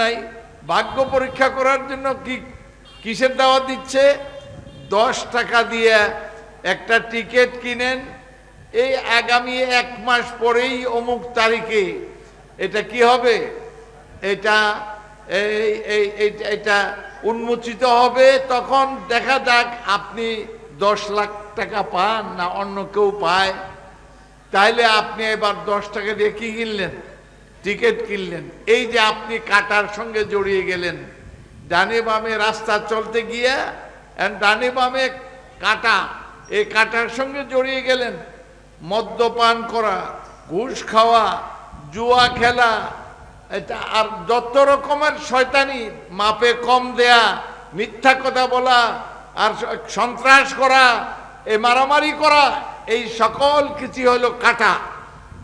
নাই, ভাগ্য পরীক্ষা করার জন্য কি, কিসের দাওয়া দিচ্ছে? দশ টাকা দিয়ে একটা টিকিট কিনেন। এই আগামী এক মাস পরেই অমুক তারিখে এটা কি হবে? এটা এটা উন্মোচিত হবে। তখন দেখা যাক আপনি দশ লাখ টাকা পান না অন্য কেউ পায়। তাইলে আপনি এবার দশ টাকা দিয়ে কি কিনলেন? টিকিট কিনলেন। এই যে আপনি কাটার সঙ্গে জড়িয়ে গেলেন, ডানে বামে রাস্তা চলতে গিয়ে ডানে বামে কাটা, এই কাটার সঙ্গে জড়িয়ে গেলেন। মদ্যপান করা, ঘুষ খাওয়া, জুয়া খেলা, এটা আর যত রকমের শয়তানি, মাপে কম দেয়া, মিথ্যা কথা বলা, আর সন্ত্রাস করা এই মারামারি করা, এই সকল কিছু হলো কাটা।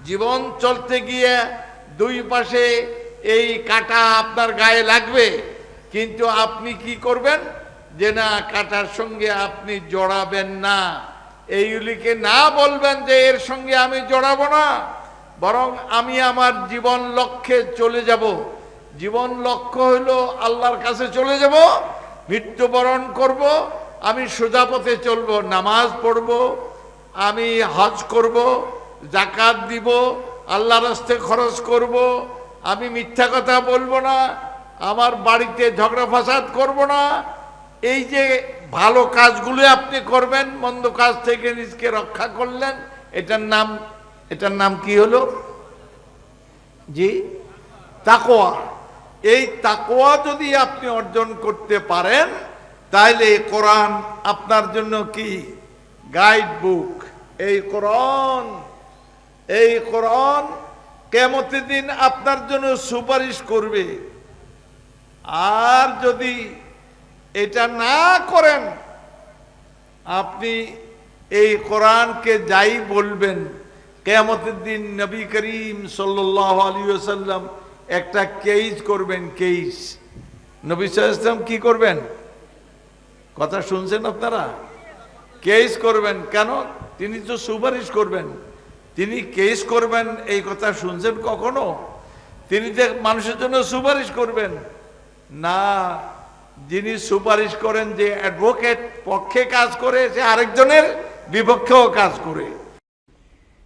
জীবন চলতে গিয়ে দুই পাশে এই কাটা আপনার গায়ে লাগবে, কিন্তু আপনি কি করবেন? যে না, কাটার সঙ্গে আপনি জড়াবেন না। এইগুলিকে না বলবেন যে এর সঙ্গে আমি জড়াবো না, বরং আমি আমার জীবন লক্ষ্যে চলে যাব। জীবন লক্ষ্য হলো আল্লাহর কাছে চলে যাব, মৃত্যুবরণ করব, আমি সোজা পথে চলবো, নামাজ পড়ব, আমি হজ করব জাকাত দিব আল্লাহ রাস্তে খরচ করব, আমি মিথ্যা কথা বলব না, আমার বাড়িতে ঝগড়া ফাসাদ করব না। এই যে ভালো কাজগুলো আপনি করবেন, মন্দ কাজ থেকে নিজকে রক্ষা করলেন, এটার নাম এটার নাম কি হলো? জি তাকোয়া এই তাকোয়া যদি আপনি অর্জন করতে পারেন তাহলে কোরআন আপনার জন্য কি? গাইড বুক এই কোরআন এই কোরআন কেমতের দিন আপনার জন্য সুপারিশ করবে। আর যদি এটা না করেন, আপনি এই কোরআনকে যাই বলবেন কেয়ামতের দিন নবী করিম সাল্লাহ আলী সাল্লাম একটা কেইস করবেন কেইস নবী সাল্লাম কি করবেন? কথা শুনছেন আপনারা? কেইস করবেন। কেন? তিনি তো সুপারিশ করবেন। তিনি কেস করবেন, এই কথা শুনছেন কখনো? তিনি যে মানুষের জন্য সুপারিশ করবেন। না, যিনি সুপারিশ করেন যে অ্যাডভোকেট পক্ষে কাজ করে, সে আরেকজনের বিপক্ষেও কাজ করে।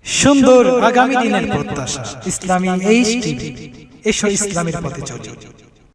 সুন্দর আগামী দিনের প্রত্যাশা, ইসলামী টিভি। এসো ইসলামের পথে চলি।